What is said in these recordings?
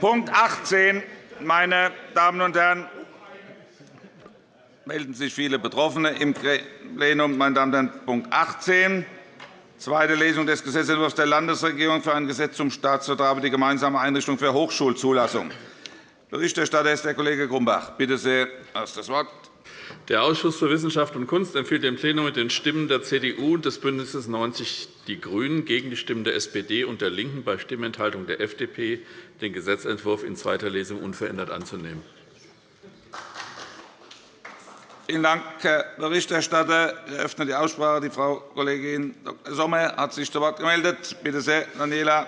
Punkt 18, meine Damen und Herren, melden sich viele Betroffene im Plenum. Meine Damen und Herren, Punkt 18, zweite Lesung des Gesetzentwurfs der Landesregierung für ein Gesetz zum Staatsvertrag die gemeinsame Einrichtung für Hochschulzulassung. Berichterstatter ist der Kollege Grumbach. Bitte sehr, hast das Wort. Der Ausschuss für Wissenschaft und Kunst empfiehlt dem Plenum mit den Stimmen der CDU und des BÜNDNisses 90 die GRÜNEN gegen die Stimmen der SPD und der LINKEN bei Stimmenthaltung der FDP, den Gesetzentwurf in zweiter Lesung unverändert anzunehmen. Vielen Dank, Herr Berichterstatter. Ich eröffne die Aussprache. Die Frau Kollegin Dr. Sommer hat sich zu Wort gemeldet. Bitte sehr, Daniela.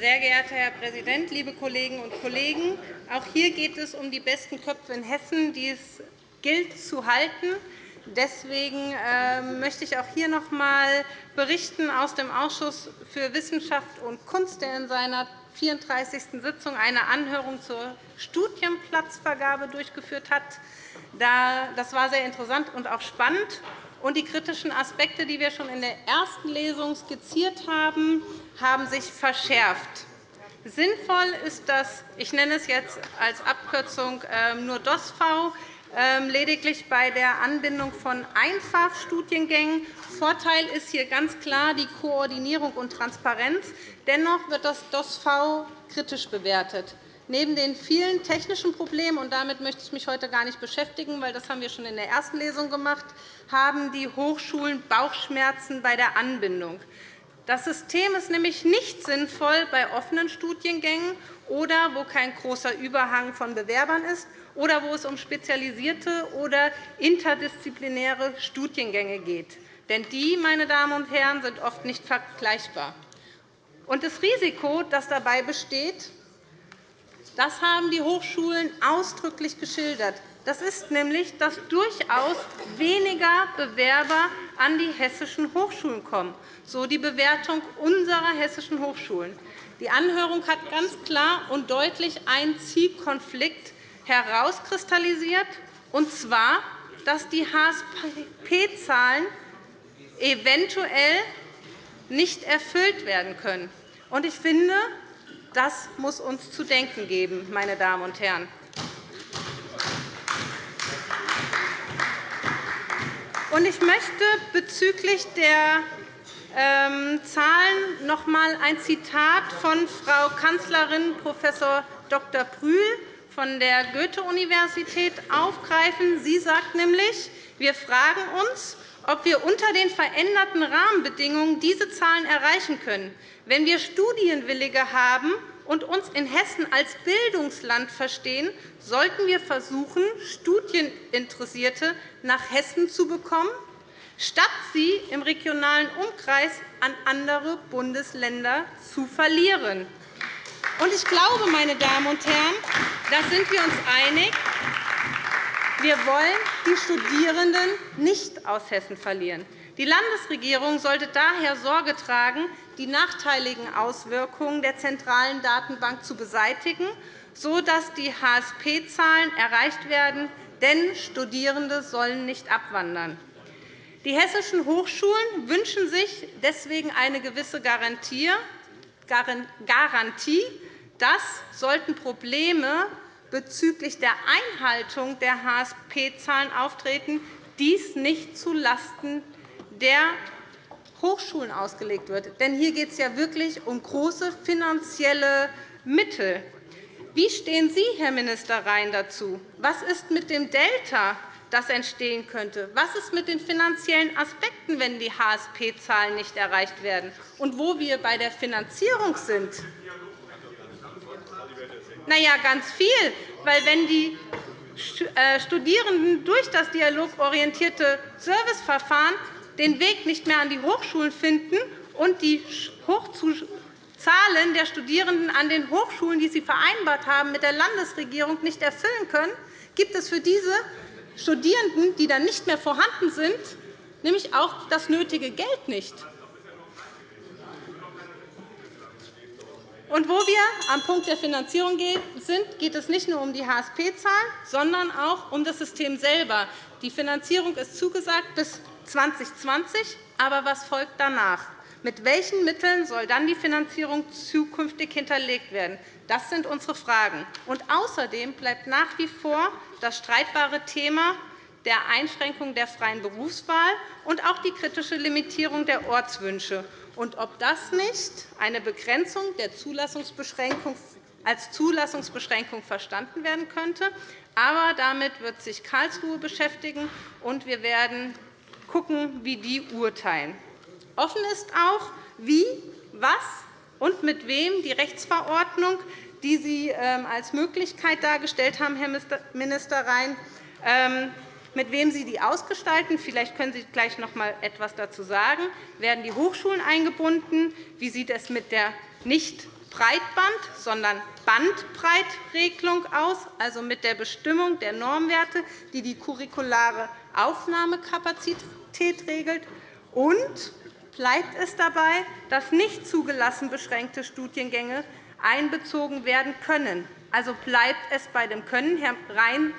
Sehr geehrter Herr Präsident, liebe Kolleginnen und Kollegen! Auch hier geht es um die besten Köpfe in Hessen, die es gilt zu halten. Deswegen ähm, möchte ich auch hier noch einmal berichten aus dem Ausschuss für Wissenschaft und Kunst, der in seiner 34. Sitzung eine Anhörung zur Studienplatzvergabe durchgeführt hat. Das war sehr interessant und auch spannend. Und die kritischen Aspekte, die wir schon in der ersten Lesung skizziert haben, haben sich verschärft. Sinnvoll ist das, ich nenne es jetzt als Abkürzung ähm, nur DOSV, ähm, lediglich bei der Anbindung von Einfachstudiengängen. Vorteil ist hier ganz klar die Koordinierung und Transparenz. Dennoch wird das DOSV kritisch bewertet. Neben den vielen technischen Problemen, und damit möchte ich mich heute gar nicht beschäftigen, weil das haben wir schon in der ersten Lesung gemacht, haben die Hochschulen Bauchschmerzen bei der Anbindung. Das System ist nämlich nicht sinnvoll bei offenen Studiengängen oder wo kein großer Überhang von Bewerbern ist oder wo es um spezialisierte oder interdisziplinäre Studiengänge geht. Denn die, meine Damen und Herren, sind oft nicht vergleichbar. Und das Risiko, das dabei besteht, das haben die Hochschulen ausdrücklich geschildert. Das ist nämlich, dass durchaus weniger Bewerber an die hessischen Hochschulen kommen, so die Bewertung unserer hessischen Hochschulen. Die Anhörung hat ganz klar und deutlich einen Zielkonflikt herauskristallisiert, und zwar, dass die HSP-Zahlen eventuell nicht erfüllt werden können. Ich finde, das muss uns zu denken geben, meine Damen und Herren. Ich möchte bezüglich der ähm, Zahlen noch einmal ein Zitat von Frau Kanzlerin Prof. Dr. Prühl von der Goethe-Universität aufgreifen. Sie sagt nämlich, wir fragen uns, ob wir unter den veränderten Rahmenbedingungen diese Zahlen erreichen können. Wenn wir Studienwillige haben und uns in Hessen als Bildungsland verstehen, sollten wir versuchen, Studieninteressierte nach Hessen zu bekommen, statt sie im regionalen Umkreis an andere Bundesländer zu verlieren. Ich glaube, meine Damen und Herren, da sind wir uns einig. Wir wollen die Studierenden nicht aus Hessen verlieren. Die Landesregierung sollte daher Sorge tragen, die nachteiligen Auswirkungen der zentralen Datenbank zu beseitigen, sodass die HSP-Zahlen erreicht werden. Denn Studierende sollen nicht abwandern. Die hessischen Hochschulen wünschen sich deswegen eine gewisse Garantie, dass, sollten Probleme bezüglich der Einhaltung der HSP-Zahlen auftreten, dies nicht zulasten der Hochschulen ausgelegt wird. Denn hier geht es ja wirklich um große finanzielle Mittel. Wie stehen Sie, Herr Minister Rhein, dazu? Was ist mit dem Delta, das entstehen könnte? Was ist mit den finanziellen Aspekten, wenn die HSP-Zahlen nicht erreicht werden? Und wo wir bei der Finanzierung sind, na ja, ganz viel, weil wenn die äh, Studierenden durch das dialogorientierte Serviceverfahren den Weg nicht mehr an die Hochschulen finden und die Zahlen der Studierenden an den Hochschulen, die sie vereinbart haben, mit der Landesregierung nicht erfüllen können, gibt es für diese Studierenden, die dann nicht mehr vorhanden sind, nämlich auch das nötige Geld nicht. Und wo wir am Punkt der Finanzierung sind, geht es nicht nur um die HSP-Zahlen, sondern auch um das System selber. Die Finanzierung ist zugesagt bis 2020, Aber was folgt danach? Mit welchen Mitteln soll dann die Finanzierung zukünftig hinterlegt werden? Das sind unsere Fragen. Und außerdem bleibt nach wie vor das streitbare Thema der Einschränkung der freien Berufswahl und auch die kritische Limitierung der Ortswünsche und ob das nicht eine Begrenzung der Zulassungsbeschränkung als Zulassungsbeschränkung verstanden werden könnte. Aber damit wird sich Karlsruhe beschäftigen, und wir werden schauen, wie die urteilen. Offen ist auch, wie, was und mit wem die Rechtsverordnung, die Sie ähm, als Möglichkeit dargestellt haben, Herr Minister Rhein, ähm, mit wem Sie die ausgestalten. Vielleicht können Sie gleich noch einmal etwas dazu sagen. Werden die Hochschulen eingebunden? Wie sieht es mit der nicht Breitband, sondern Bandbreitregelung aus, also mit der Bestimmung der Normwerte, die die curriculare Aufnahmekapazität regelt? Und bleibt es dabei, dass nicht zugelassen beschränkte Studiengänge einbezogen werden können? Also bleibt es bei dem Können, Herr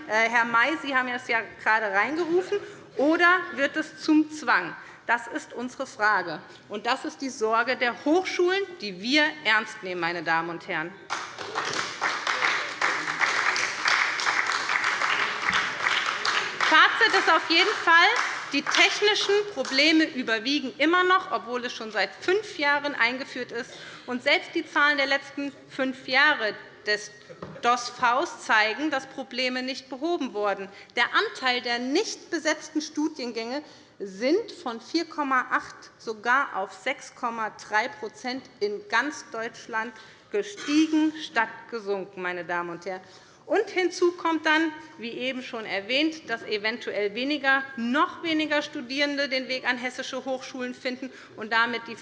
äh, May, Sie haben es ja gerade reingerufen, oder wird es zum Zwang? Das ist unsere Frage. Und das ist die Sorge der Hochschulen, die wir ernst nehmen, meine Damen und Herren. Fazit ist auf jeden Fall, die technischen Probleme überwiegen immer noch, obwohl es schon seit fünf Jahren eingeführt ist. Und selbst die Zahlen der letzten fünf Jahre des DOS-Vs zeigen, dass Probleme nicht behoben wurden. Der Anteil der nicht besetzten Studiengänge sind von 4,8 sogar auf 6,3% in ganz Deutschland gestiegen statt gesunken. Meine Damen und Herren. Und hinzu kommt dann, wie eben schon erwähnt, dass eventuell weniger, noch weniger Studierende den Weg an hessische Hochschulen finden und damit die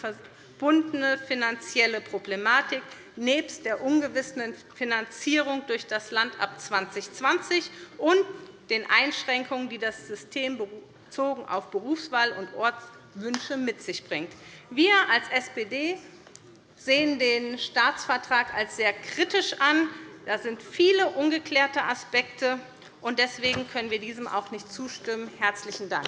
verbundene finanzielle Problematik nebst der ungewissen Finanzierung durch das Land ab 2020 und den Einschränkungen, die das System bezogen auf Berufswahl und Ortswünsche mit sich bringt. Wir als SPD sehen den Staatsvertrag als sehr kritisch an. Da sind viele ungeklärte Aspekte, und deswegen können wir diesem auch nicht zustimmen. – Herzlichen Dank.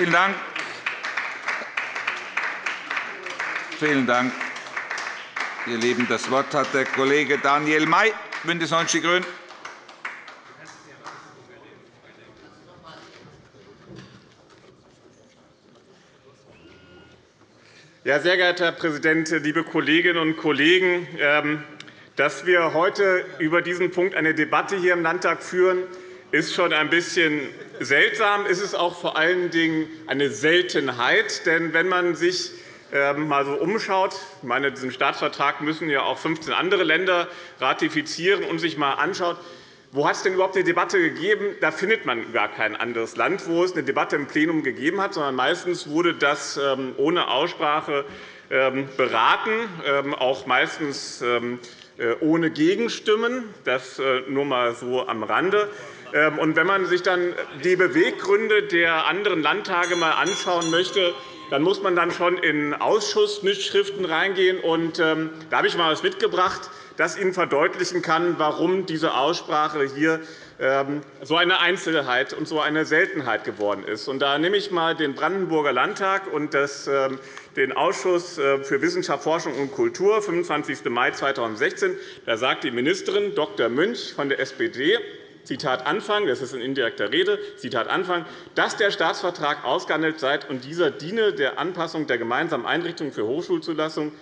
Vielen Dank. Vielen Dank, ihr Lieben. Das Wort hat der Kollege Daniel May, BÜNDNIS 90 die GRÜNEN. Ja, sehr geehrter Herr Präsident, liebe Kolleginnen und Kollegen! Ähm, dass wir heute über diesen Punkt eine Debatte hier im Landtag führen, ist schon ein bisschen seltsam. Ist es auch vor allen Dingen eine Seltenheit. Denn wenn man sich ähm, mal so umschaut, ich meine, diesen Staatsvertrag müssen ja auch 15 andere Länder ratifizieren und sich mal anschaut, wo hat es denn überhaupt eine Debatte gegeben? Da findet man gar kein anderes Land, wo es eine Debatte im Plenum gegeben hat, sondern meistens wurde das ähm, ohne Aussprache ähm, beraten, ähm, auch meistens äh, ohne Gegenstimmen. Das äh, nur einmal so am Rande. Und wenn man sich dann die Beweggründe der anderen Landtage einmal anschauen möchte, dann muss man dann schon in Ausschussmitschriften reingehen. Und, da habe ich einmal etwas mitgebracht das Ihnen verdeutlichen kann, warum diese Aussprache hier ähm, so eine Einzelheit und so eine Seltenheit geworden ist. Da nehme ich einmal den Brandenburger Landtag und ähm, den Ausschuss äh, für Wissenschaft, Forschung und Kultur, 25. Mai 2016. Da sagt die Ministerin Dr. Münch von der SPD, Zitat Anfang, das ist in indirekter Rede, Zitat Anfang, dass der Staatsvertrag ausgehandelt sei und dieser diene der Anpassung der gemeinsamen Einrichtungen für Hochschulzulassung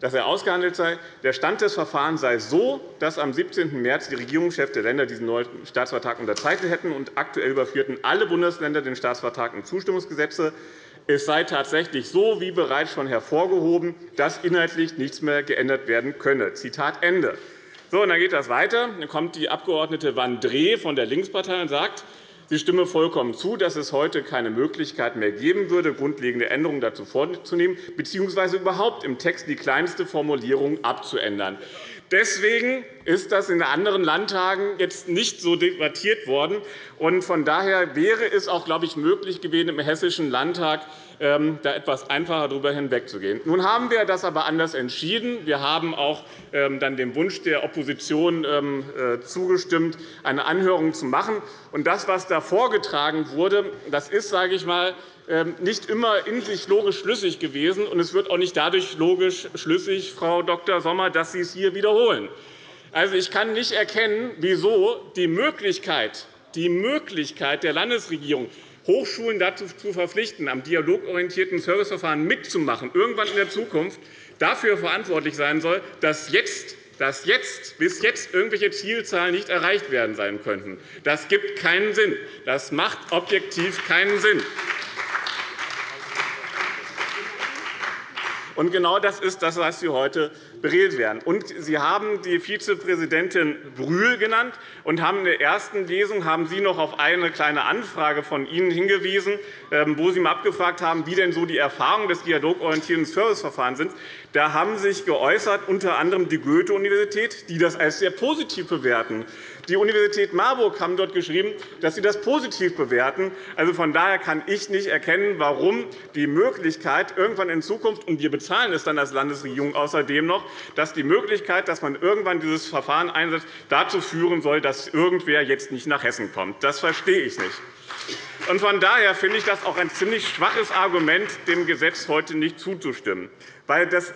dass er ausgehandelt sei. Der Stand des Verfahrens sei so, dass am 17. März die Regierungschefs der Länder diesen neuen Staatsvertrag unterzeichnet hätten, und aktuell überführten alle Bundesländer den Staatsvertrag in Zustimmungsgesetze. Es sei tatsächlich so, wie bereits schon hervorgehoben, dass inhaltlich nichts mehr geändert werden könne. Zitat Ende. So, und dann geht das weiter. Dann kommt die Abg. Vandré von der Linkspartei und sagt, Sie stimme vollkommen zu, dass es heute keine Möglichkeit mehr geben würde, grundlegende Änderungen dazu vorzunehmen bzw. überhaupt im Text die kleinste Formulierung abzuändern. Deswegen ist das in anderen Landtagen jetzt nicht so debattiert worden. Von daher wäre es auch, glaube ich, möglich gewesen, im Hessischen Landtag ähm, da etwas einfacher darüber hinwegzugehen. Nun haben wir das aber anders entschieden. Wir haben auch ähm, dann dem Wunsch der Opposition ähm, äh, zugestimmt, eine Anhörung zu machen. das, was da vorgetragen wurde, das ist, sage ich mal, nicht immer in sich logisch schlüssig gewesen. und Es wird auch nicht dadurch logisch schlüssig, Frau Dr. Sommer, dass Sie es hier wiederholen. Also, ich kann nicht erkennen, wieso die Möglichkeit, die Möglichkeit der Landesregierung, Hochschulen dazu zu verpflichten, am dialogorientierten Serviceverfahren mitzumachen, irgendwann in der Zukunft dafür verantwortlich sein soll, dass jetzt dass jetzt, bis jetzt irgendwelche Zielzahlen nicht erreicht werden sein könnten. Das gibt keinen Sinn. Das macht objektiv keinen Sinn. Und genau das ist das, was Sie heute beredet werden. Und Sie haben die Vizepräsidentin Brühl genannt und haben in der ersten Lesung haben Sie noch auf eine kleine Anfrage von Ihnen hingewiesen, ähm, wo Sie mal abgefragt haben, wie denn so die Erfahrungen des dialogorientierten Serviceverfahrens sind. Da haben sich geäußert unter anderem die Goethe-Universität, die das als sehr positiv bewerten. Die Universität Marburg haben dort geschrieben, dass sie das positiv bewerten. Also von daher kann ich nicht erkennen, warum die Möglichkeit irgendwann in Zukunft, und wir bezahlen es dann als Landesregierung außerdem noch, dass die Möglichkeit, dass man irgendwann dieses Verfahren einsetzt, dazu führen soll, dass irgendwer jetzt nicht nach Hessen kommt. Das verstehe ich nicht. Von daher finde ich das auch ein ziemlich schwaches Argument, dem Gesetz heute nicht zuzustimmen. Weil das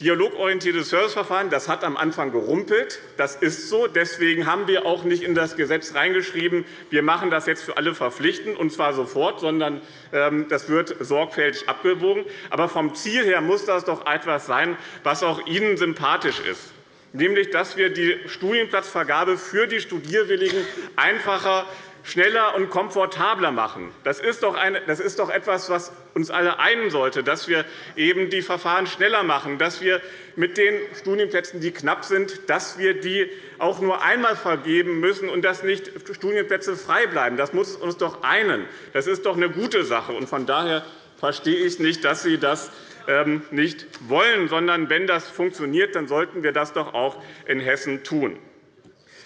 Dialogorientiertes Serviceverfahren das hat am Anfang gerumpelt. Das ist so. Deswegen haben wir auch nicht in das Gesetz hineingeschrieben, wir machen das jetzt für alle verpflichtend, und zwar sofort, sondern ähm, das wird sorgfältig abgewogen. Aber vom Ziel her muss das doch etwas sein, was auch Ihnen sympathisch ist nämlich dass wir die Studienplatzvergabe für die Studierwilligen einfacher schneller und komfortabler machen. Das ist doch, eine, das ist doch etwas, was uns alle einen sollte, dass wir eben die Verfahren schneller machen, dass wir mit den Studienplätzen, die knapp sind, dass wir die auch nur einmal vergeben müssen und dass nicht Studienplätze frei bleiben. Das muss uns doch einen. Das ist doch eine gute Sache. Von daher verstehe ich nicht, dass Sie das ähm, nicht wollen, sondern wenn das funktioniert, dann sollten wir das doch auch in Hessen tun.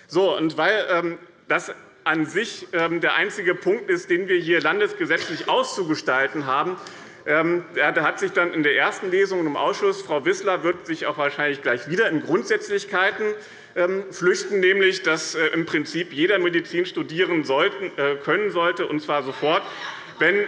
So, und weil ähm, das an sich ähm, der einzige Punkt ist, den wir hier landesgesetzlich auszugestalten haben. Ähm, da hat sich dann in der ersten Lesung im Ausschuss, Frau Wissler wird sich auch wahrscheinlich gleich wieder in Grundsätzlichkeiten ähm, flüchten, nämlich dass äh, im Prinzip jeder Medizin studieren äh, können sollte, und zwar sofort, wenn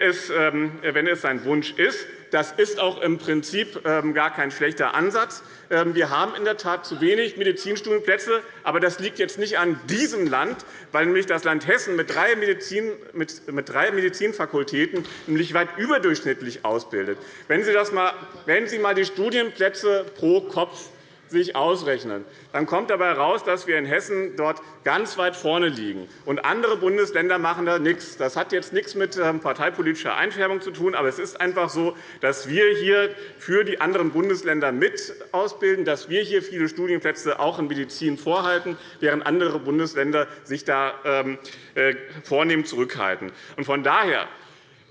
es sein Wunsch ist. Das ist auch im Prinzip gar kein schlechter Ansatz. Ähm, wir haben in der Tat zu wenig Medizinstudienplätze. Aber das liegt jetzt nicht an diesem Land, weil nämlich das Land Hessen mit drei, Medizin, mit drei Medizinfakultäten nämlich weit überdurchschnittlich ausbildet. Wenn Sie, das mal, wenn Sie mal die Studienplätze pro Kopf sich ausrechnen, dann kommt dabei heraus, dass wir in Hessen dort ganz weit vorne liegen. Und andere Bundesländer machen da nichts. Das hat jetzt nichts mit ähm, parteipolitischer Einfärbung zu tun, aber es ist einfach so, dass wir hier für die anderen Bundesländer mit ausbilden, dass wir hier viele Studienplätze auch in Medizin vorhalten, während andere Bundesländer sich da ähm, äh, vornehm zurückhalten. Von daher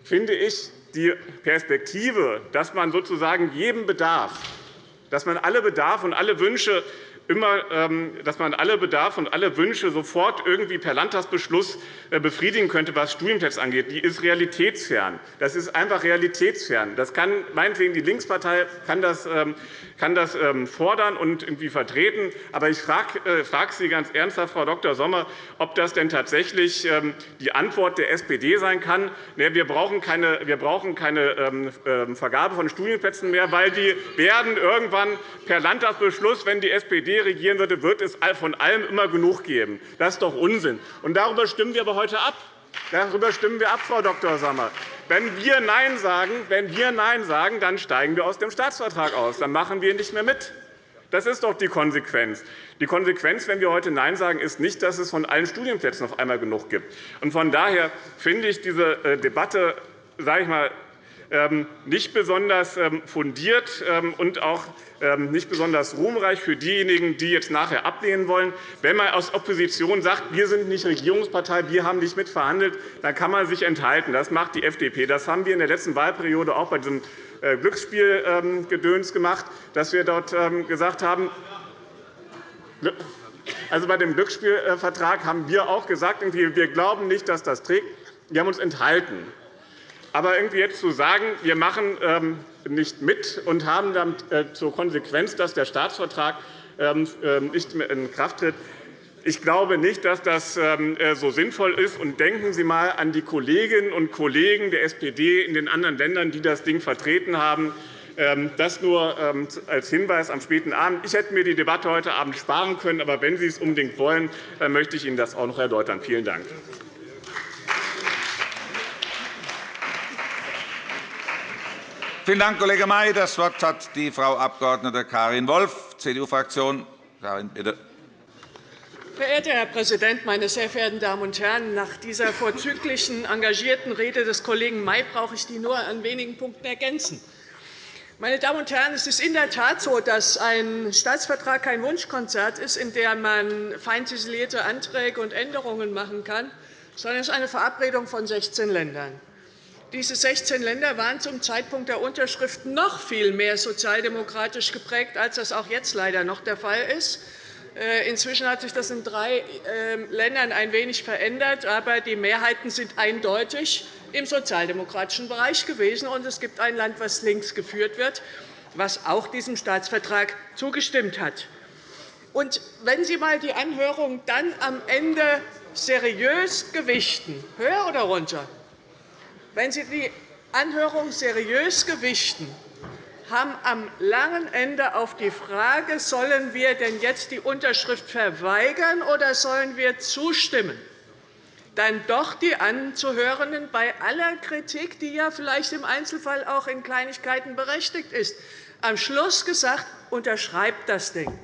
finde ich die Perspektive, dass man sozusagen jedem Bedarf dass man alle Bedarfe und alle Wünsche immer, ähm, dass man alle Bedarfe und alle Wünsche sofort irgendwie per Landtagsbeschluss äh, befriedigen könnte, was Studienplätze angeht, die ist realitätsfern. Das ist einfach realitätsfern. Das kann meinetwegen die Linkspartei kann das, ähm, kann das ähm, fordern und irgendwie vertreten. Aber ich frage äh, Sie ganz ernsthaft, Frau Dr. Sommer, ob das denn tatsächlich die Antwort der SPD sein kann. Wir brauchen keine, wir brauchen keine Vergabe von Studienplätzen mehr, weil die werden irgendwann per Landtagsbeschluss, wenn die SPD regieren würde, wird es von allem immer genug geben. Das ist doch Unsinn. Und darüber stimmen wir aber heute ab. Darüber stimmen wir ab, Frau Dr. Sommer. Wenn wir Nein sagen, wenn wir Nein sagen, dann steigen wir aus dem Staatsvertrag aus. Dann machen wir nicht mehr mit. Das ist doch die Konsequenz. Die Konsequenz, wenn wir heute Nein sagen, ist nicht, dass es von allen Studienplätzen auf einmal genug gibt. Von daher finde ich diese äh, Debatte sage ich mal, nicht besonders ähm, fundiert ähm, und auch nicht besonders ruhmreich für diejenigen, die jetzt nachher ablehnen wollen. Wenn man aus Opposition sagt, wir sind nicht Regierungspartei, wir haben nicht mitverhandelt, dann kann man sich enthalten. Das macht die FDP. Das haben wir in der letzten Wahlperiode auch bei diesem äh, Glücksspielgedöns gemacht, dass wir dort gesagt haben, also bei dem Glücksspielvertrag haben wir auch gesagt, wir glauben nicht, dass das trägt. Wir haben uns enthalten. Aber irgendwie jetzt zu sagen, wir machen ähm, nicht mit und haben dann äh, zur Konsequenz, dass der Staatsvertrag ähm, ähm, nicht in Kraft tritt, ich glaube nicht, dass das äh, so sinnvoll ist. Und denken Sie einmal an die Kolleginnen und Kollegen der SPD in den anderen Ländern, die das Ding vertreten haben. Das nur als Hinweis am späten Abend. Ich hätte mir die Debatte heute Abend sparen können. Aber wenn Sie es unbedingt wollen, dann möchte ich Ihnen das auch noch erläutern. Vielen Dank. Vielen Dank, Kollege May. Das Wort hat die Frau Abg. Karin Wolf, CDU-Fraktion. Karin, bitte. Verehrter Herr Präsident, meine sehr verehrten Damen und Herren! Nach dieser vorzüglichen, engagierten Rede des Kollegen May brauche ich die nur an wenigen Punkten ergänzen. Meine Damen und Herren, es ist in der Tat so, dass ein Staatsvertrag kein Wunschkonzert ist, in dem man fein ziselierte Anträge und Änderungen machen kann, sondern es ist eine Verabredung von 16 Ländern. Diese 16 Länder waren zum Zeitpunkt der Unterschrift noch viel mehr sozialdemokratisch geprägt, als das auch jetzt leider noch der Fall ist. Äh, inzwischen hat sich das in drei ähm, Ländern ein wenig verändert, aber die Mehrheiten sind eindeutig im sozialdemokratischen Bereich gewesen. Und es gibt ein Land, das links geführt wird, das auch diesem Staatsvertrag zugestimmt hat. Und wenn Sie einmal die Anhörung dann am Ende seriös gewichten, höher oder runter, wenn Sie die Anhörung seriös gewichten, haben am langen Ende auf die Frage, sollen wir denn jetzt die Unterschrift verweigern oder sollen wir zustimmen, dann doch die Anzuhörenden bei aller Kritik, die ja vielleicht im Einzelfall auch in Kleinigkeiten berechtigt ist, am Schluss gesagt, unterschreibt das Ding.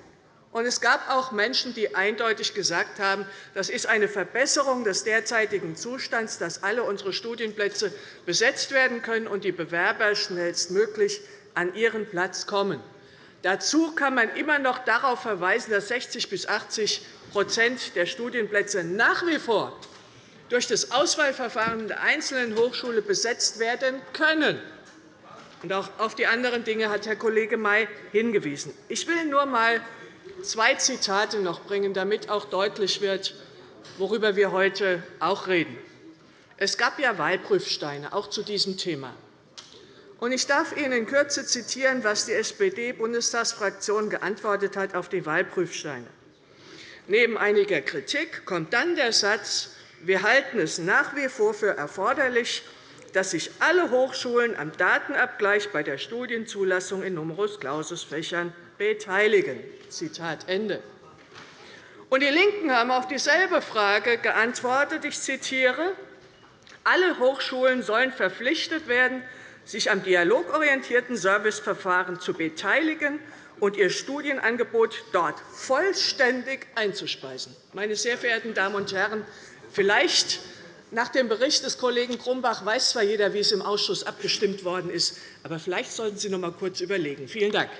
Und es gab auch Menschen, die eindeutig gesagt haben, das ist eine Verbesserung des derzeitigen Zustands, dass alle unsere Studienplätze besetzt werden können und die Bewerber schnellstmöglich an ihren Platz kommen. Dazu kann man immer noch darauf verweisen, dass 60 bis 80% der Studienplätze nach wie vor durch das Auswahlverfahren der einzelnen Hochschule besetzt werden können. auch auf die anderen Dinge hat Herr Kollege May hingewiesen. Ich will nur einmal zwei Zitate noch bringen, damit auch deutlich wird, worüber wir heute auch reden. Es gab ja Wahlprüfsteine, auch zu diesem Thema. Ich darf Ihnen in Kürze zitieren, was die SPD-Bundestagsfraktion geantwortet hat auf die Wahlprüfsteine. Neben einiger Kritik kommt dann der Satz, wir halten es nach wie vor für erforderlich, dass sich alle Hochschulen am Datenabgleich bei der Studienzulassung in Numerus Clausus-Fächern beteiligen. Zitat Ende. Und die LINKEN haben auf dieselbe Frage geantwortet. Ich zitiere. Alle Hochschulen sollen verpflichtet werden, sich am dialogorientierten Serviceverfahren zu beteiligen und ihr Studienangebot dort vollständig einzuspeisen. Meine sehr verehrten Damen und Herren, vielleicht nach dem Bericht des Kollegen Grumbach weiß zwar jeder, wie es im Ausschuss abgestimmt worden ist, aber vielleicht sollten Sie noch einmal kurz überlegen. Vielen Dank.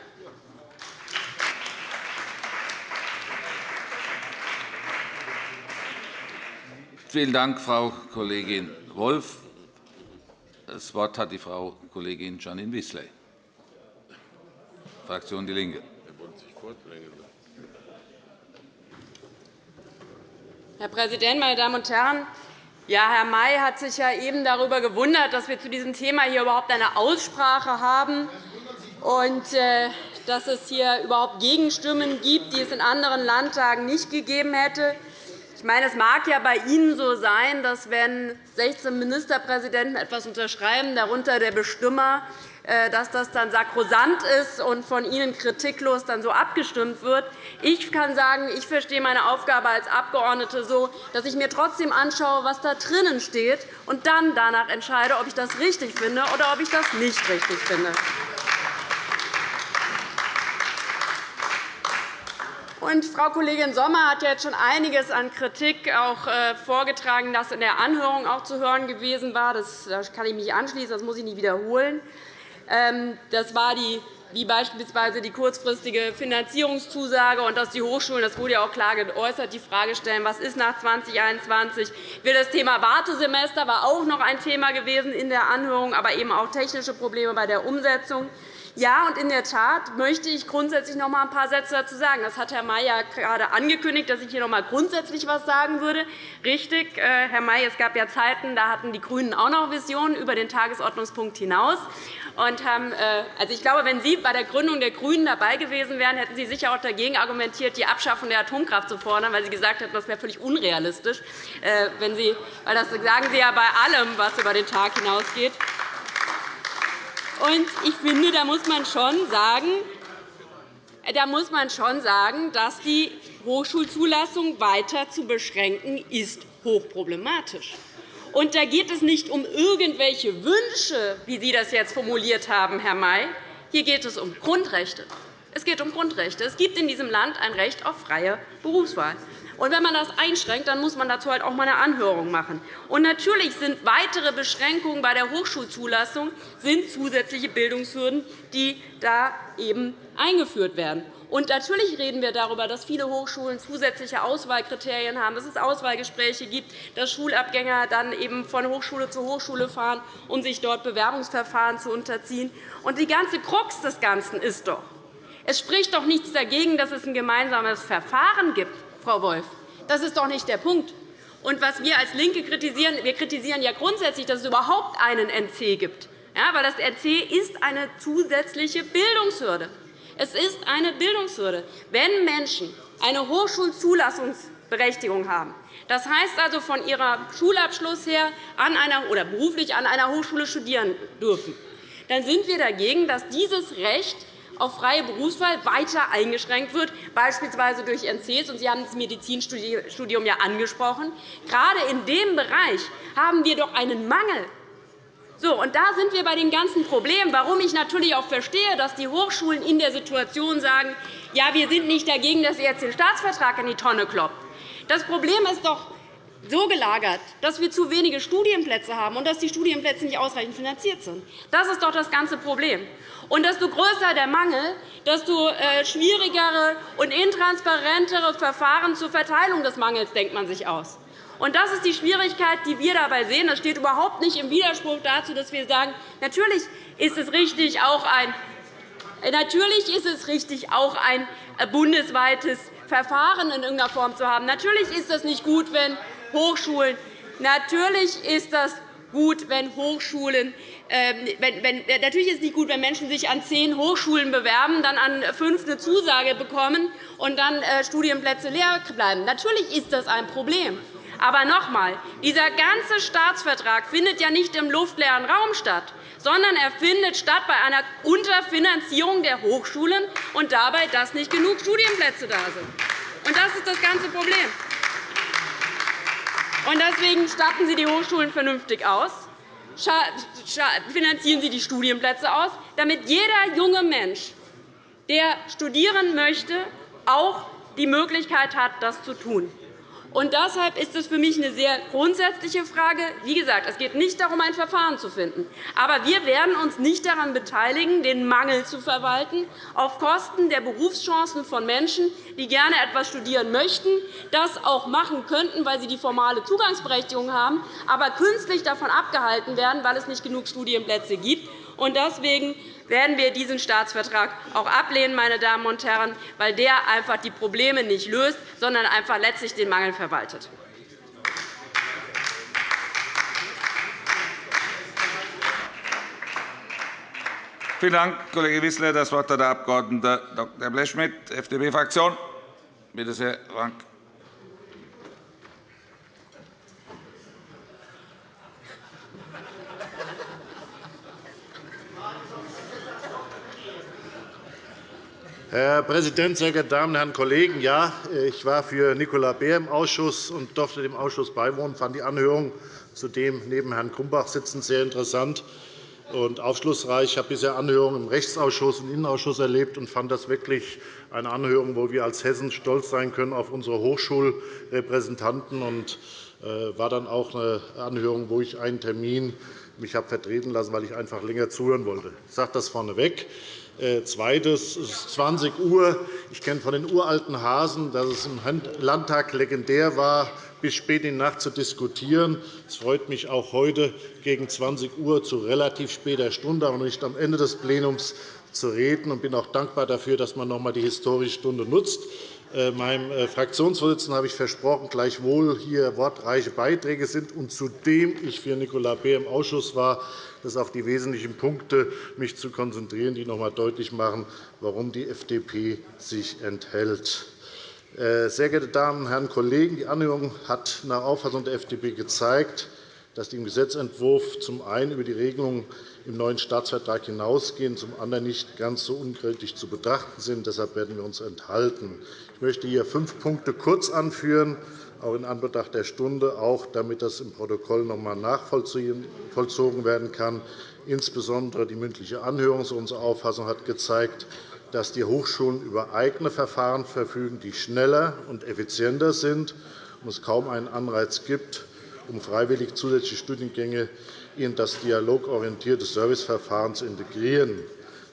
Vielen Dank, Frau Kollegin Wolff. Das Wort hat die Frau Kollegin Janine Wissler, Fraktion DIE LINKE. Herr Präsident, meine Damen und Herren! Ja, Herr May hat sich ja eben darüber gewundert, dass wir zu diesem Thema hier überhaupt eine Aussprache haben und äh, dass es hier überhaupt Gegenstimmen gibt, die es in anderen Landtagen nicht gegeben hätte. Ich meine, es mag ja bei Ihnen so sein, dass wenn 16 Ministerpräsidenten etwas unterschreiben, darunter der Bestimmer, dass das dann sakrosant ist und von Ihnen kritiklos dann so abgestimmt wird. Ich kann sagen, ich verstehe meine Aufgabe als Abgeordnete so, dass ich mir trotzdem anschaue, was da drinnen steht, und dann danach entscheide, ob ich das richtig finde oder ob ich das nicht richtig finde. Und Frau Kollegin Sommer hat jetzt schon einiges an Kritik auch äh, vorgetragen, das in der Anhörung auch zu hören gewesen war. Das kann ich mich anschließen, das muss ich nicht wiederholen. Ähm, das war die wie beispielsweise die kurzfristige Finanzierungszusage und dass die Hochschulen, das wurde ja auch klar geäußert, die Frage stellen, was ist nach 2021? Will das Thema Wartesemester war auch noch ein Thema gewesen in der Anhörung, aber eben auch technische Probleme bei der Umsetzung. Ja, und in der Tat möchte ich grundsätzlich noch einmal ein paar Sätze dazu sagen. Das hat Herr May ja gerade angekündigt, dass ich hier noch einmal grundsätzlich etwas sagen würde. Richtig, äh, Herr May, es gab ja Zeiten, da hatten die GRÜNEN auch noch Visionen über den Tagesordnungspunkt hinaus. Und haben, äh, also ich glaube, wenn Sie bei der Gründung der GRÜNEN dabei gewesen wären, hätten Sie sicher auch dagegen argumentiert, die Abschaffung der Atomkraft zu fordern, weil Sie gesagt hätten, das wäre völlig unrealistisch. Äh, wenn Sie, weil das sagen Sie ja bei allem, was über den Tag hinausgeht. Und ich finde, da muss man schon sagen, da muss man schon sagen, dass die Hochschulzulassung weiter zu beschränken ist hochproblematisch. Und da geht es nicht um irgendwelche Wünsche, wie Sie das jetzt formuliert haben, Herr May. Hier geht es um Grundrechte. Es geht um Grundrechte. Es gibt in diesem Land ein Recht auf freie Berufswahl. Und wenn man das einschränkt, dann muss man dazu halt auch mal eine Anhörung machen. Und natürlich sind weitere Beschränkungen bei der Hochschulzulassung sind zusätzliche Bildungshürden, die da eben eingeführt werden. Und natürlich reden wir darüber, dass viele Hochschulen zusätzliche Auswahlkriterien haben, dass es Auswahlgespräche gibt, dass Schulabgänger dann eben von Hochschule zu Hochschule fahren, um sich dort Bewerbungsverfahren zu unterziehen. Und die ganze Krux des Ganzen ist doch, es spricht doch nichts dagegen, dass es ein gemeinsames Verfahren gibt Frau Wolf. Das ist doch nicht der Punkt. Und was wir als LINKE kritisieren, wir kritisieren ja grundsätzlich, dass es überhaupt einen NC gibt. Ja, weil das NC ist eine zusätzliche Bildungshürde. Es ist eine Bildungshürde. Wenn Menschen eine Hochschulzulassungsberechtigung haben, das heißt also von ihrem Schulabschluss her an einer, oder beruflich an einer Hochschule studieren dürfen, dann sind wir dagegen, dass dieses Recht auf freie Berufswahl weiter eingeschränkt wird, beispielsweise durch NCs. Sie haben das Medizinstudium ja angesprochen. Gerade in dem Bereich haben wir doch einen Mangel. So, und da sind wir bei dem ganzen Problem, warum ich natürlich auch verstehe, dass die Hochschulen in der Situation sagen, ja, wir sind nicht dagegen, dass ihr jetzt den Staatsvertrag in die Tonne kloppt. Das Problem ist doch, so gelagert, dass wir zu wenige Studienplätze haben und dass die Studienplätze nicht ausreichend finanziert sind. Das ist doch das ganze Problem. Und desto größer der Mangel, desto äh, schwierigere und intransparentere Verfahren zur Verteilung des Mangels denkt man sich aus. Und das ist die Schwierigkeit, die wir dabei sehen. Das steht überhaupt nicht im Widerspruch dazu, dass wir sagen, natürlich ist es richtig, auch ein Natürlich ist es richtig, auch ein äh, bundesweites Verfahren in irgendeiner Form zu haben. Natürlich ist es nicht gut, wenn Hochschulen. Natürlich ist das gut, wenn Hochschulen ähm, wenn, wenn, natürlich ist es nicht gut, wenn Menschen sich an zehn Hochschulen bewerben, dann an fünf eine Zusage bekommen und dann äh, Studienplätze leer bleiben. Natürlich ist das ein Problem. Aber noch einmal, dieser ganze Staatsvertrag findet ja nicht im luftleeren Raum statt, sondern er findet statt bei einer Unterfinanzierung der Hochschulen und dabei, dass nicht genug Studienplätze da sind. Und das ist das ganze Problem. Deswegen statten Sie die Hochschulen vernünftig aus, finanzieren Sie die Studienplätze aus, damit jeder junge Mensch, der studieren möchte, auch die Möglichkeit hat, das zu tun. Und deshalb ist es für mich eine sehr grundsätzliche Frage. Wie gesagt, es geht nicht darum, ein Verfahren zu finden. Aber wir werden uns nicht daran beteiligen, den Mangel zu verwalten, auf Kosten der Berufschancen von Menschen, die gerne etwas studieren möchten, das auch machen könnten, weil sie die formale Zugangsberechtigung haben, aber künstlich davon abgehalten werden, weil es nicht genug Studienplätze gibt. Deswegen werden wir diesen Staatsvertrag auch ablehnen, meine Damen und Herren, weil der einfach die Probleme nicht löst, sondern einfach letztlich den Mangel verwaltet. Vielen Dank, Kollege Wissler. – Das Wort hat der Abg. Dr. Blechschmidt, FDP-Fraktion. Bitte sehr, Frank. Herr Präsident, sehr geehrte Damen und Herren Kollegen! Ja, ich war für Nicola Beer im Ausschuss und durfte dem Ausschuss beiwohnen. Ich fand die Anhörung zudem neben Herrn Grumbach sitzend sehr interessant und aufschlussreich. Ich habe bisher Anhörungen im Rechtsausschuss und Innenausschuss erlebt und fand das wirklich eine Anhörung, wo wir als Hessen stolz sein können auf unsere Hochschulrepräsentanten und äh, war dann auch eine Anhörung, wo ich einen Termin mich habe vertreten lassen, weil ich einfach länger zuhören wollte. Ich sage das vorneweg. Äh, zweites, es ist 20 Uhr. Ich kenne von den uralten Hasen, dass es im Landtag legendär war, bis spät in die Nacht zu diskutieren. Es freut mich auch heute gegen 20 Uhr zu relativ später Stunde, aber nicht am Ende des Plenums zu reden. Ich bin auch dankbar dafür, dass man noch einmal die historische Stunde nutzt. Äh, meinem äh, Fraktionsvorsitzenden habe ich versprochen, gleichwohl hier wortreiche Beiträge sind und zudem ich für Nicola Beer im Ausschuss war, das auf die wesentlichen Punkte mich zu konzentrieren, die noch einmal deutlich machen, warum die FDP sich enthält. Äh, sehr geehrte Damen und Herren Kollegen! Die Anhörung hat nach Auffassung der FDP gezeigt, dass die im Gesetzentwurf zum einen über die Regelungen im neuen Staatsvertrag hinausgehen, zum anderen nicht ganz so unkritisch zu betrachten sind. Deshalb werden wir uns enthalten. Ich möchte hier fünf Punkte kurz anführen, auch in Anbetracht der Stunde, auch damit das im Protokoll noch einmal nachvollzogen werden kann. Insbesondere die mündliche Anhörung, so unsere Auffassung, hat gezeigt, dass die Hochschulen über eigene Verfahren verfügen, die schneller und effizienter sind und es kaum einen Anreiz gibt, um freiwillig zusätzliche Studiengänge in das dialogorientierte Serviceverfahren zu integrieren.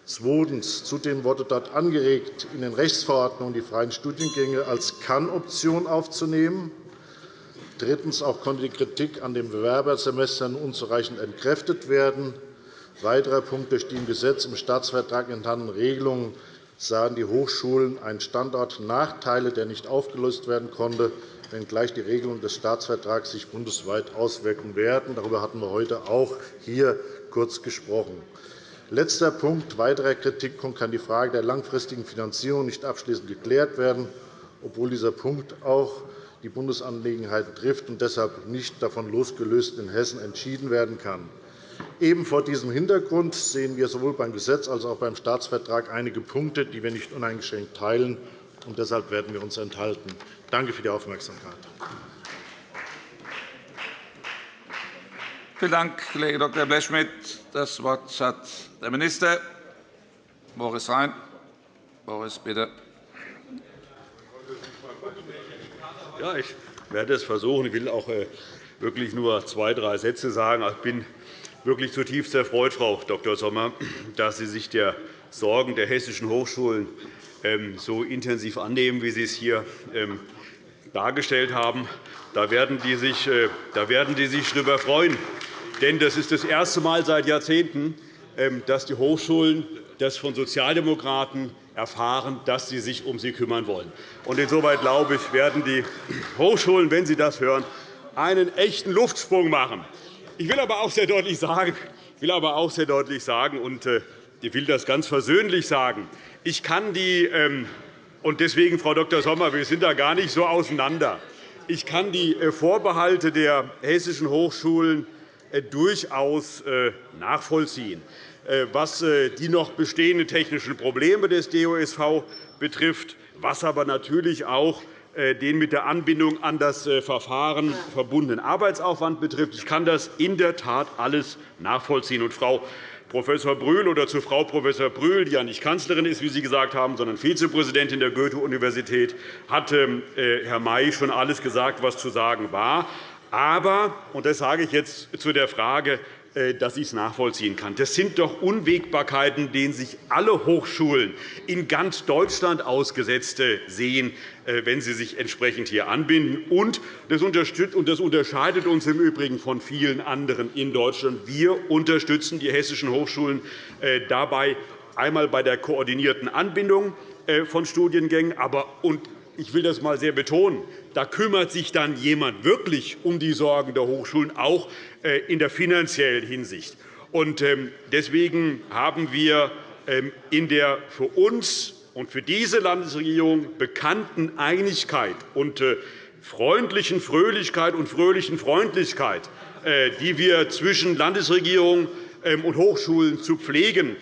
Zweitens. Zudem wurde dort angeregt, in den Rechtsverordnungen die freien Studiengänge als Kann-Option aufzunehmen. Drittens. Auch konnte die Kritik an den Bewerbersemestern unzureichend entkräftet werden. Weiterer Punkt. Durch die im Gesetz im Staatsvertrag enthaltenen Regelungen sahen die Hochschulen einen Standortnachteile, der nicht aufgelöst werden konnte, wenngleich die Regelungen des Staatsvertrags sich bundesweit auswirken werden. Darüber hatten wir heute auch hier kurz gesprochen. Letzter Punkt weiterer Kritikpunkt kann die Frage der langfristigen Finanzierung nicht abschließend geklärt werden, obwohl dieser Punkt auch die Bundesangelegenheiten trifft und deshalb nicht davon losgelöst in Hessen entschieden werden kann. Eben vor diesem Hintergrund sehen wir sowohl beim Gesetz als auch beim Staatsvertrag einige Punkte, die wir nicht uneingeschränkt teilen. Und deshalb werden wir uns enthalten. Danke für die Aufmerksamkeit. Vielen Dank, Kollege Dr. Blechschmidt. Das Wort hat der Minister. Boris Rhein. Boris, bitte. Ja, ich werde es versuchen. Ich will auch äh, wirklich nur zwei, drei Sätze sagen. Ich bin wirklich zutiefst erfreut, Frau Dr. Sommer, dass Sie sich der Sorgen der hessischen Hochschulen ähm, so intensiv annehmen, wie Sie es hier ähm, dargestellt haben. Da werden die sich, äh, da werden die sich darüber freuen. Denn das ist das erste Mal seit Jahrzehnten, ähm, dass die Hochschulen das von Sozialdemokraten erfahren, dass sie sich um sie kümmern wollen. Insoweit glaube ich, werden die Hochschulen, wenn sie das hören, einen echten Luftsprung machen. Ich will aber auch sehr deutlich sagen, ich will aber auch sehr deutlich sagen und äh, ich will das ganz versöhnlich sagen. Ich kann die, ähm, und deswegen, Frau Dr. Sommer, wir sind da gar nicht so auseinander. Ich kann die äh, Vorbehalte der hessischen Hochschulen äh, durchaus nachvollziehen. Was die noch bestehenden technischen Probleme des DOSV betrifft, was aber natürlich auch den mit der Anbindung an das äh, Verfahren verbundenen Arbeitsaufwand betrifft. Ich kann das in der Tat alles nachvollziehen. Und Frau Prof. Brühl oder zu Frau Prof. Brühl, die ja nicht Kanzlerin ist, wie Sie gesagt haben, sondern Vizepräsidentin der Goethe-Universität, hat ähm, äh, Herr May schon alles gesagt, was zu sagen war. Aber, und das sage ich jetzt zu der Frage, äh, dass ich es nachvollziehen kann. Das sind doch Unwägbarkeiten, denen sich alle Hochschulen in ganz Deutschland ausgesetzt sehen, äh, wenn sie sich entsprechend hier anbinden. Und das unterscheidet uns im Übrigen von vielen anderen in Deutschland. Wir unterstützen die hessischen Hochschulen äh, dabei, einmal bei der koordinierten Anbindung von Studiengängen, aber und ich will das einmal sehr betonen, da kümmert sich dann jemand wirklich um die Sorgen der Hochschulen, auch äh, in der finanziellen Hinsicht. Ähm, deswegen haben wir ähm, in der für uns und für diese Landesregierung bekannten Einigkeit und äh, freundlichen Fröhlichkeit und fröhlichen Freundlichkeit, äh, die wir zwischen Landesregierung und Hochschulen zu pflegen,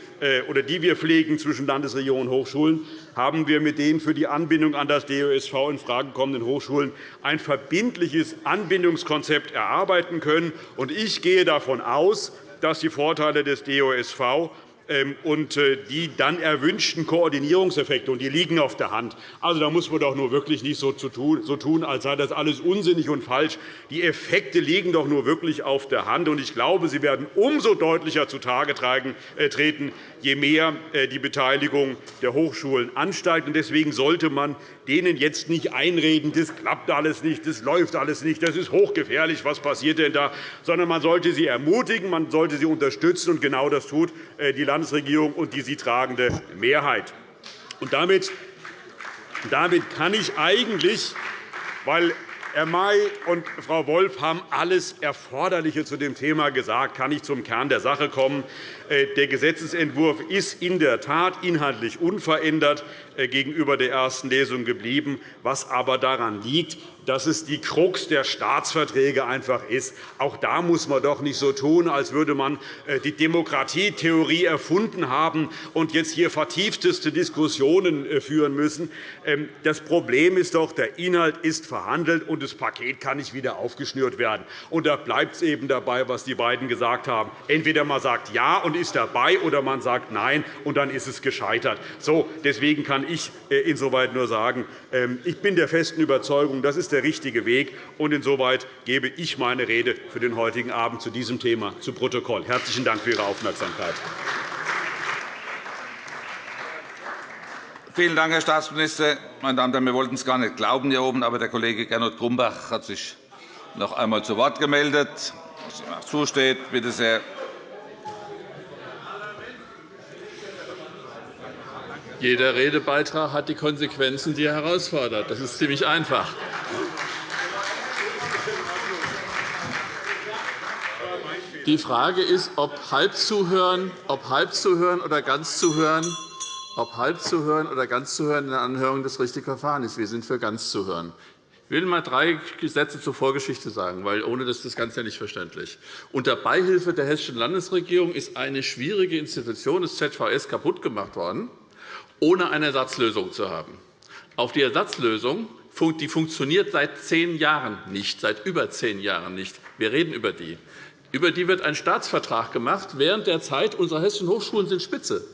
oder die wir pflegen zwischen Landesregierung und Hochschulen, haben wir mit den für die Anbindung an das DOSV in Frage kommenden Hochschulen ein verbindliches Anbindungskonzept erarbeiten können. Ich gehe davon aus, dass die Vorteile des DOSV ähm, und äh, die dann erwünschten Koordinierungseffekte, und die liegen auf der Hand. Also, da muss man doch nur wirklich nicht so tun, als sei das alles unsinnig und falsch. Die Effekte liegen doch nur wirklich auf der Hand. Und ich glaube, sie werden umso deutlicher zutage äh, treten, je mehr äh, die Beteiligung der Hochschulen ansteigt. Deswegen sollte man denen jetzt nicht einreden, das klappt alles nicht, das läuft alles nicht, das ist hochgefährlich, was passiert denn da, sondern man sollte sie ermutigen, man sollte sie unterstützen. Und genau das tut die Landesregierung und die sie tragende Mehrheit. Und damit, damit kann ich eigentlich, weil Herr May und Frau Wolf haben alles Erforderliche zu dem Thema gesagt, kann ich zum Kern der Sache kommen. Äh, der Gesetzentwurf ist in der Tat inhaltlich unverändert äh, gegenüber der ersten Lesung geblieben, was aber daran liegt, dass es die Krux der Staatsverträge einfach ist. Auch da muss man doch nicht so tun, als würde man äh, die Demokratietheorie erfunden haben und jetzt hier vertiefteste Diskussionen äh, führen müssen. Ähm, das Problem ist doch, der Inhalt ist verhandelt, und das Paket kann nicht wieder aufgeschnürt werden. Und da bleibt es eben dabei, was die beiden gesagt haben. Entweder man sagt Ja und ist dabei, oder man sagt Nein, und dann ist es gescheitert. So, deswegen kann ich äh, insoweit nur sagen, ähm, ich bin der festen Überzeugung, das ist der richtige Weg. Und insoweit gebe ich meine Rede für den heutigen Abend zu diesem Thema zu Protokoll. Herzlichen Dank für Ihre Aufmerksamkeit. Vielen Dank, Herr Staatsminister. Meine Damen und Herren, wir wollten es gar nicht glauben hier oben, aber der Kollege Gernot Grumbach hat sich noch einmal zu Wort gemeldet. Was ihm auch zusteht. Bitte sehr. Jeder Redebeitrag hat die Konsequenzen, die er herausfordert. Das ist ziemlich einfach. Die Frage ist, ob halb zuhören, ob halb zuhören oder ganz zuhören, ob halb zuhören oder ganz zuhören in der Anhörung das richtige Verfahren ist. Wir sind für ganz zuhören. Ich will einmal drei Sätze zur Vorgeschichte sagen, weil ohne das ist das Ganze nicht verständlich. Unter Beihilfe der Hessischen Landesregierung ist eine schwierige Institution des ZVS kaputt gemacht worden ohne eine Ersatzlösung zu haben. Auf die Ersatzlösung die funktioniert seit zehn Jahren nicht, seit über zehn Jahren nicht. Wir reden über die. Über die wird ein Staatsvertrag gemacht. Während der Zeit unserer hessischen Hochschulen sind spitze.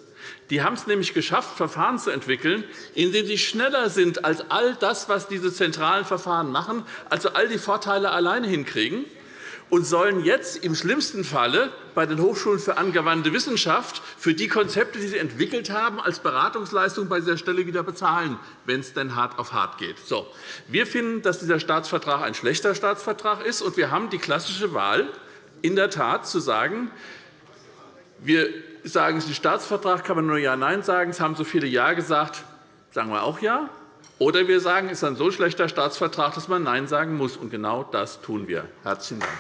Die haben es nämlich geschafft, Verfahren zu entwickeln, in denen sie schneller sind als all das, was diese zentralen Verfahren machen, also all die Vorteile alleine hinkriegen und sollen jetzt im schlimmsten Falle bei den Hochschulen für angewandte Wissenschaft für die Konzepte, die sie entwickelt haben, als Beratungsleistung bei dieser Stelle wieder bezahlen, wenn es denn hart auf hart geht. So. Wir finden, dass dieser Staatsvertrag ein schlechter Staatsvertrag ist, und wir haben die klassische Wahl, in der Tat zu sagen, wir sagen, es ist ein Staatsvertrag, kann man nur Ja, Nein sagen. Es haben so viele Ja gesagt, sagen wir auch Ja. Oder wir sagen, es ist ein so schlechter Staatsvertrag, dass man Nein sagen muss. Und genau das tun wir. Herzlichen Dank.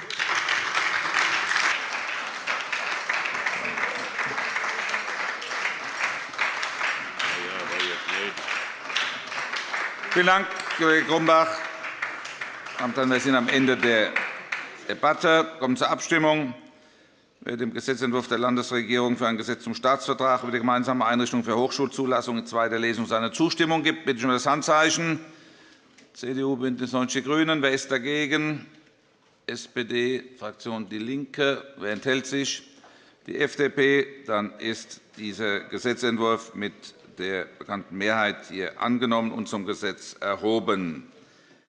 Vielen Dank, Kollege Grumbach. Wir sind am Ende der Debatte. Wir kommen zur Abstimmung. Wer dem Gesetzentwurf der Landesregierung für ein Gesetz zum Staatsvertrag über die gemeinsame Einrichtung für Hochschulzulassung in zweiter Lesung seine Zustimmung gibt, bitte ich um das Handzeichen. CDU, BÜNDNIS 90 die GRÜNEN. Wer ist dagegen? SPD, Fraktion DIE LINKE. Wer enthält sich? Die FDP. Dann ist dieser Gesetzentwurf mit der bekannten Mehrheit hier angenommen und zum Gesetz erhoben.